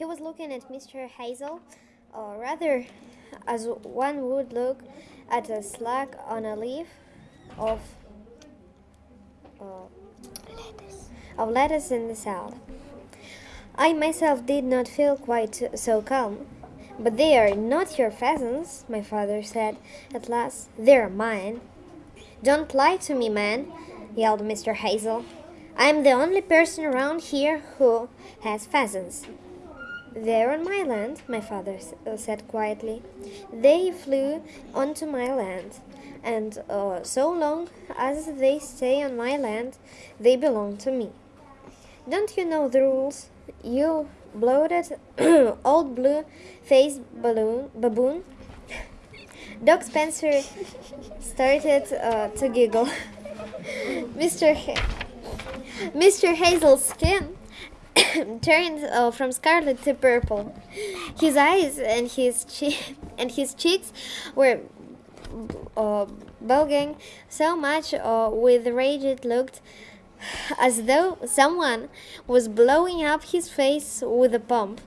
He was looking at Mr. Hazell, or rather, as one would look at a slug on a leaf of uh, of lettuce in the south. I myself did not feel quite so calm. But they are not your pheasants, my father said at last. They're mine. Don't lie to me, man, yelled Mr. Hazell. I'm the only person around here who has pheasants. They're on my land, my father uh, said quietly. They flew onto my land, and uh, so long as they stay on my land, they belong to me. Don't you know the rules? You bloated old blue faced balloon baboon. Doc Spencer started uh, to giggle. Mr. Ha- Mr. Hazell's skin turned uh, from scarlet to purple. His eyes and his che- and his cheeks were uh, bulging so much uh, with rage it looked as though someone was blowing up his face with a pump.